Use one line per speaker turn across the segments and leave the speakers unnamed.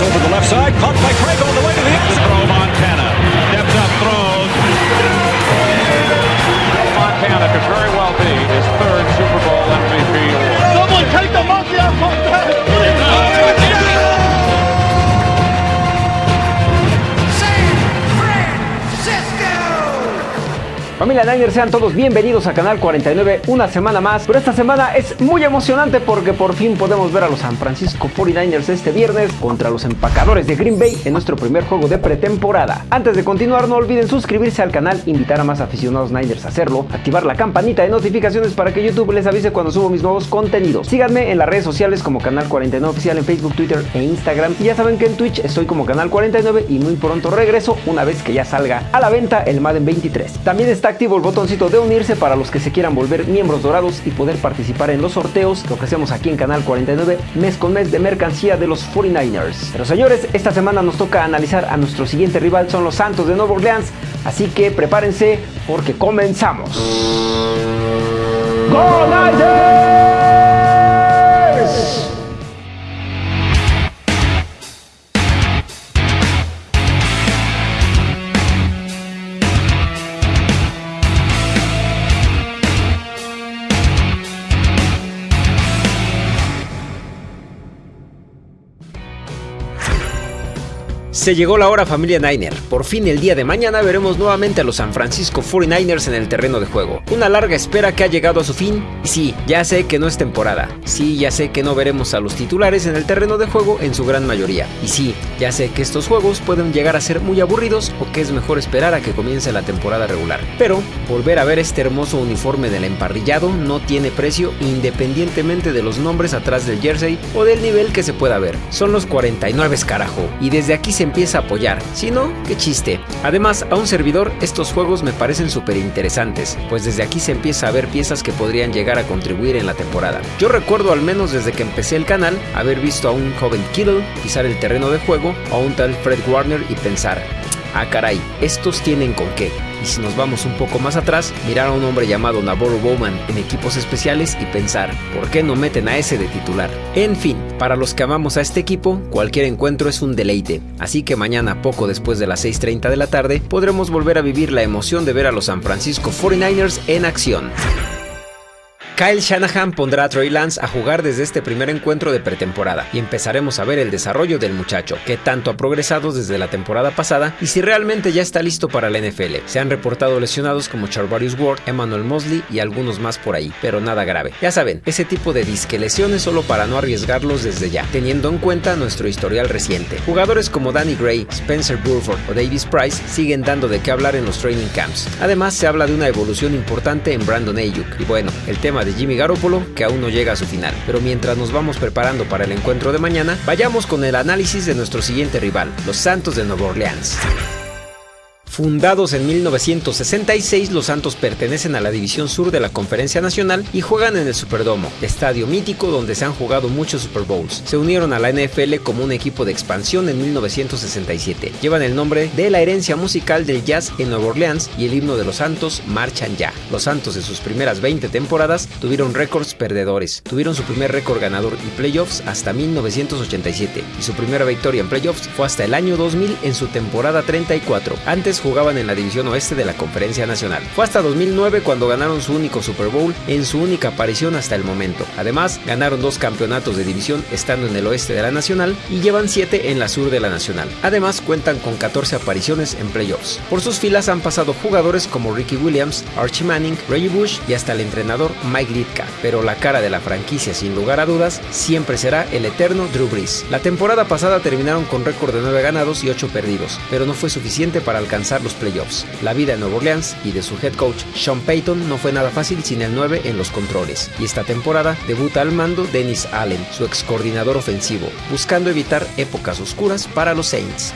over the left side, caught by Craig
Familia Niners, sean todos bienvenidos a Canal 49 una semana más. Pero esta semana es muy emocionante porque por fin podemos ver a los San Francisco 49ers este viernes contra los empacadores de Green Bay en nuestro primer juego de pretemporada. Antes de continuar, no olviden suscribirse al canal, invitar a más aficionados Niners a hacerlo, activar la campanita de notificaciones para que YouTube les avise cuando subo mis nuevos contenidos. Síganme en las redes sociales como Canal 49 Oficial en Facebook, Twitter e Instagram. Y ya saben que en Twitch estoy como Canal 49 y muy pronto regreso una vez que ya salga a la venta el Madden 23. También está activo el botoncito de unirse para los que se quieran volver miembros dorados y poder participar en los sorteos que ofrecemos aquí en Canal 49 mes con mes de mercancía de los 49ers. Pero señores, esta semana nos toca analizar a nuestro siguiente rival, son los Santos de Nueva Orleans, así que prepárense porque comenzamos. ¡Go! Se llegó la hora familia Niner. Por fin el día de mañana veremos nuevamente a los San Francisco 49ers en el terreno de juego. Una larga espera que ha llegado a su fin. Y sí, ya sé que no es temporada. Sí, ya sé que no veremos a los titulares en el terreno de juego en su gran mayoría. Y sí, ya sé que estos juegos pueden llegar a ser muy aburridos o que es mejor esperar a que comience la temporada regular. Pero volver a ver este hermoso uniforme del emparrillado no tiene precio independientemente de los nombres atrás del jersey o del nivel que se pueda ver. Son los 49 carajo. Y desde aquí se empieza a apoyar, si no, qué chiste. Además, a un servidor estos juegos me parecen súper interesantes, pues desde aquí se empieza a ver piezas que podrían llegar a contribuir en la temporada. Yo recuerdo al menos desde que empecé el canal haber visto a un joven Kittle pisar el terreno de juego, a un tal Fred Warner y pensar, ah caray, estos tienen con qué. Y si nos vamos un poco más atrás, mirar a un hombre llamado Navarro Bowman en equipos especiales y pensar, ¿por qué no meten a ese de titular? En fin, para los que amamos a este equipo, cualquier encuentro es un deleite, así que mañana, poco después de las 6.30 de la tarde, podremos volver a vivir la emoción de ver a los San Francisco 49ers en acción. Kyle Shanahan pondrá a Trey Lance a jugar desde este primer encuentro de pretemporada y empezaremos a ver el desarrollo del muchacho, que tanto ha progresado desde la temporada pasada y si realmente ya está listo para la NFL. Se han reportado lesionados como Charvarius Ward, Emmanuel Mosley y algunos más por ahí, pero nada grave. Ya saben, ese tipo de disque lesiones solo para no arriesgarlos desde ya, teniendo en cuenta nuestro historial reciente. Jugadores como Danny Gray, Spencer Burford o Davis Price siguen dando de qué hablar en los training camps. Además, se habla de una evolución importante en Brandon Ayuk. Y bueno, el tema de Jimmy Garoppolo que aún no llega a su final. Pero mientras nos vamos preparando para el encuentro de mañana, vayamos con el análisis de nuestro siguiente rival, los Santos de Nueva Orleans. Fundados en 1966, los Santos pertenecen a la División Sur de la Conferencia Nacional y juegan en el Superdomo, estadio mítico donde se han jugado muchos Super Bowls. Se unieron a la NFL como un equipo de expansión en 1967. Llevan el nombre de la herencia musical del jazz en Nueva Orleans y el himno de los Santos marchan ya. Los Santos en sus primeras 20 temporadas tuvieron récords perdedores. Tuvieron su primer récord ganador y playoffs hasta 1987 y su primera victoria en playoffs fue hasta el año 2000 en su temporada 34. Antes jugaban en la división oeste de la Conferencia Nacional. Fue hasta 2009 cuando ganaron su único Super Bowl en su única aparición hasta el momento. Además, ganaron dos campeonatos de división estando en el oeste de la Nacional y llevan 7 en la sur de la Nacional. Además, cuentan con 14 apariciones en playoffs. Por sus filas han pasado jugadores como Ricky Williams, Archie Manning, Reggie Bush y hasta el entrenador Mike Litka. Pero la cara de la franquicia, sin lugar a dudas, siempre será el eterno Drew Brees. La temporada pasada terminaron con récord de 9 ganados y 8 perdidos, pero no fue suficiente para alcanzar los playoffs. La vida en Nueva Orleans y de su head coach Sean Payton no fue nada fácil sin el 9 en los controles, y esta temporada debuta al mando Dennis Allen, su ex coordinador ofensivo, buscando evitar épocas oscuras para los Saints.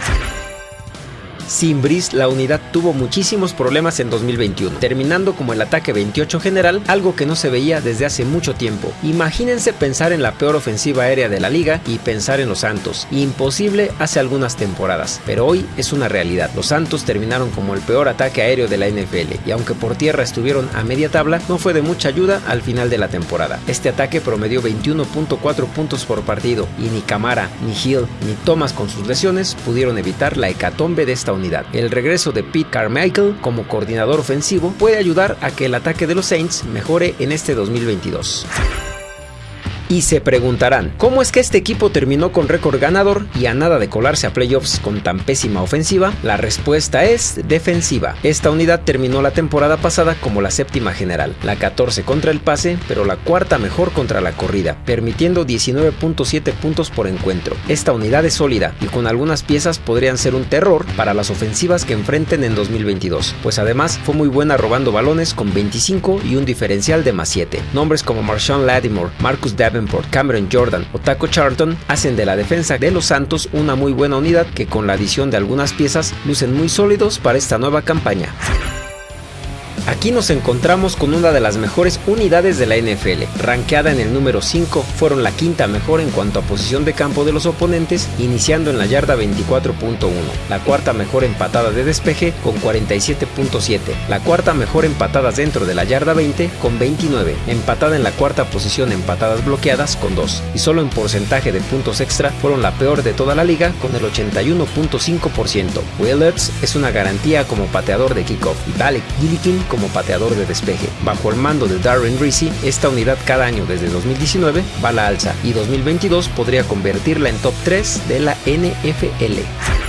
Sin Brice, la unidad tuvo muchísimos problemas en 2021, terminando como el ataque 28 general, algo que no se veía desde hace mucho tiempo. Imagínense pensar en la peor ofensiva aérea de la liga y pensar en los Santos. Imposible hace algunas temporadas, pero hoy es una realidad. Los Santos terminaron como el peor ataque aéreo de la NFL y aunque por tierra estuvieron a media tabla, no fue de mucha ayuda al final de la temporada. Este ataque promedió 21.4 puntos por partido y ni Camara, ni Hill, ni Thomas con sus lesiones pudieron evitar la hecatombe de esta unidad. El regreso de Pete Carmichael como coordinador ofensivo puede ayudar a que el ataque de los Saints mejore en este 2022. Y se preguntarán, ¿cómo es que este equipo terminó con récord ganador y a nada de colarse a playoffs con tan pésima ofensiva? La respuesta es defensiva. Esta unidad terminó la temporada pasada como la séptima general, la 14 contra el pase, pero la cuarta mejor contra la corrida, permitiendo 19.7 puntos por encuentro. Esta unidad es sólida y con algunas piezas podrían ser un terror para las ofensivas que enfrenten en 2022, pues además fue muy buena robando balones con 25 y un diferencial de más 7. Nombres como Marshawn Lattimore, Marcus Davenport, por Cameron Jordan o Taco Charlton hacen de la defensa de los Santos una muy buena unidad que con la adición de algunas piezas lucen muy sólidos para esta nueva campaña. Aquí nos encontramos con una de las mejores unidades de la NFL, rankeada en el número 5, fueron la quinta mejor en cuanto a posición de campo de los oponentes, iniciando en la yarda 24.1, la cuarta mejor en patadas de despeje con 47.7, la cuarta mejor en patadas dentro de la yarda 20 con 29, empatada en la cuarta posición en patadas bloqueadas con 2, y solo en porcentaje de puntos extra fueron la peor de toda la liga con el 81.5%. Willards es una garantía como pateador de kickoff. Y Alec Gillikin como pateador de despeje. Bajo el mando de Darren Reese, esta unidad cada año desde 2019 va a la alza y 2022 podría convertirla en top 3 de la NFL.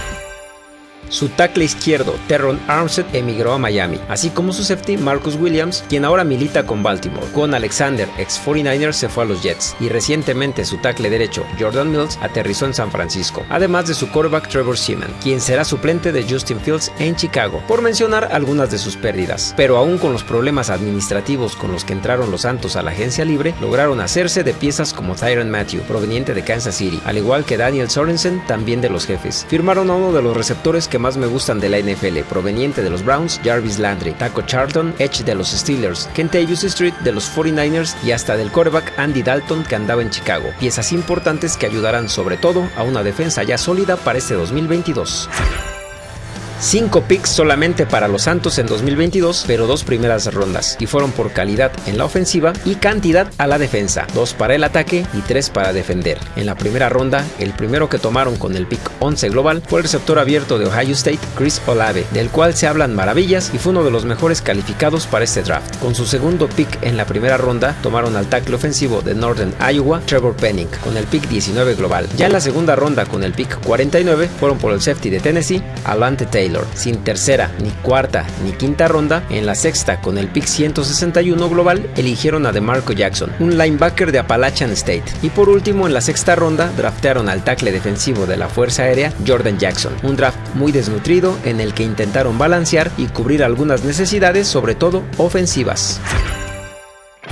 Su tackle izquierdo, Terron Armstead, emigró a Miami, así como su safety, Marcus Williams, quien ahora milita con Baltimore. Con Alexander, ex 49ers, se fue a los Jets, y recientemente su tackle derecho, Jordan Mills, aterrizó en San Francisco, además de su quarterback Trevor Seaman, quien será suplente de Justin Fields en Chicago, por mencionar algunas de sus pérdidas. Pero aún con los problemas administrativos con los que entraron los Santos a la agencia libre, lograron hacerse de piezas como Tyron Matthew, proveniente de Kansas City, al igual que Daniel Sorensen, también de los jefes. Firmaron a uno de los receptores que más me gustan de la NFL, proveniente de los Browns, Jarvis Landry, Taco Charlton, Edge de los Steelers, Kentavious Street de los 49ers y hasta del quarterback Andy Dalton que andaba en Chicago. Piezas importantes que ayudarán sobre todo a una defensa ya sólida para este 2022. 5 picks solamente para los Santos en 2022, pero dos primeras rondas, y fueron por calidad en la ofensiva y cantidad a la defensa, dos para el ataque y tres para defender. En la primera ronda, el primero que tomaron con el pick 11 global fue el receptor abierto de Ohio State, Chris Olave, del cual se hablan maravillas y fue uno de los mejores calificados para este draft. Con su segundo pick en la primera ronda, tomaron al tackle ofensivo de Northern Iowa, Trevor Penning, con el pick 19 global. Ya en la segunda ronda, con el pick 49, fueron por el safety de Tennessee, Alante Taylor sin tercera, ni cuarta, ni quinta ronda, en la sexta con el pick 161 global eligieron a DeMarco Jackson, un linebacker de Appalachian State. Y por último en la sexta ronda draftearon al tackle defensivo de la Fuerza Aérea Jordan Jackson, un draft muy desnutrido en el que intentaron balancear y cubrir algunas necesidades, sobre todo ofensivas.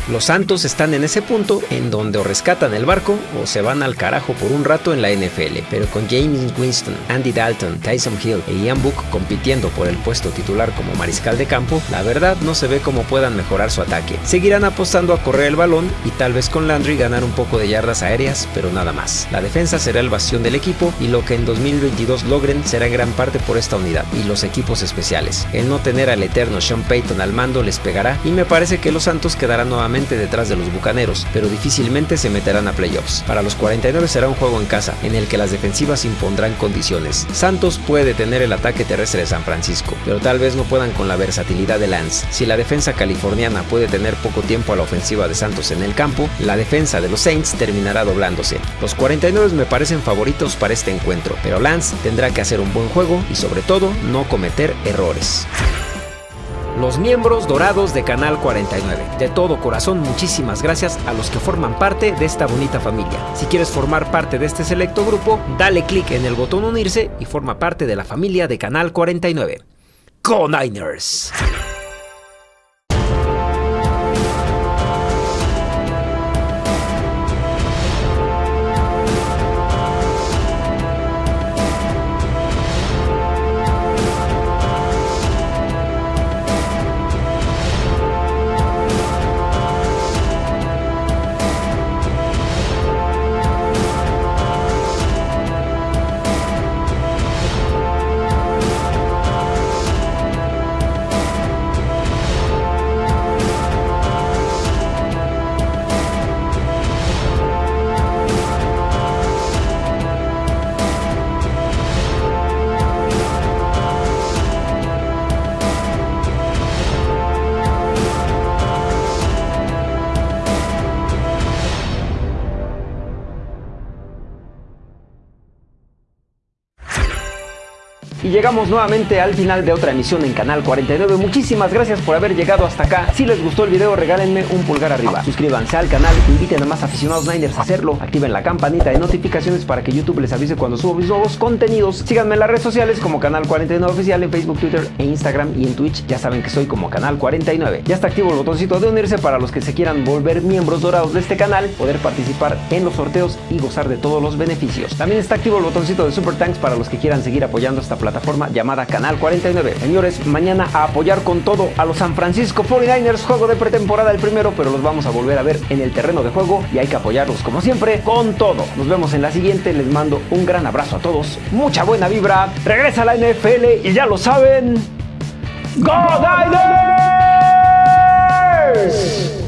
Los Santos están en ese punto en donde o rescatan el barco o se van al carajo por un rato en la NFL, pero con James Winston, Andy Dalton, Tyson Hill e Ian Book compitiendo por el puesto titular como mariscal de campo, la verdad no se ve cómo puedan mejorar su ataque. Seguirán apostando a correr el balón y tal vez con Landry ganar un poco de yardas aéreas, pero nada más. La defensa será el bastión del equipo y lo que en 2022 logren será en gran parte por esta unidad y los equipos especiales. El no tener al eterno Sean Payton al mando les pegará y me parece que los Santos quedarán nuevamente detrás de los Bucaneros, pero difícilmente se meterán a playoffs. Para los 49 será un juego en casa, en el que las defensivas impondrán condiciones. Santos puede detener el ataque terrestre de San Francisco, pero tal vez no puedan con la versatilidad de Lance. Si la defensa californiana puede tener poco tiempo a la ofensiva de Santos en el campo, la defensa de los Saints terminará doblándose. Los 49 me parecen favoritos para este encuentro, pero Lance tendrá que hacer un buen juego y sobre todo no cometer errores los miembros dorados de Canal 49. De todo corazón, muchísimas gracias a los que forman parte de esta bonita familia. Si quieres formar parte de este selecto grupo, dale clic en el botón unirse y forma parte de la familia de Canal 49. ¡Go Niners! Llegamos nuevamente al final de otra emisión en Canal 49. Muchísimas gracias por haber llegado hasta acá. Si les gustó el video, regálenme un pulgar arriba. Suscríbanse al canal, inviten a más aficionados Niners a hacerlo. Activen la campanita de notificaciones para que YouTube les avise cuando subo mis nuevos contenidos. Síganme en las redes sociales como Canal 49 Oficial en Facebook, Twitter e Instagram y en Twitch. Ya saben que soy como Canal 49. Ya está activo el botoncito de unirse para los que se quieran volver miembros dorados de este canal, poder participar en los sorteos y gozar de todos los beneficios. También está activo el botoncito de Super Thanks para los que quieran seguir apoyando esta plataforma llamada Canal 49. Señores, mañana a apoyar con todo a los San Francisco 49ers, juego de pretemporada el primero, pero los vamos a volver a ver en el terreno de juego y hay que apoyarlos como siempre con todo. Nos vemos en la siguiente, les mando un gran abrazo a todos, mucha buena vibra, regresa a la NFL y ya lo saben, ¡Go Niners!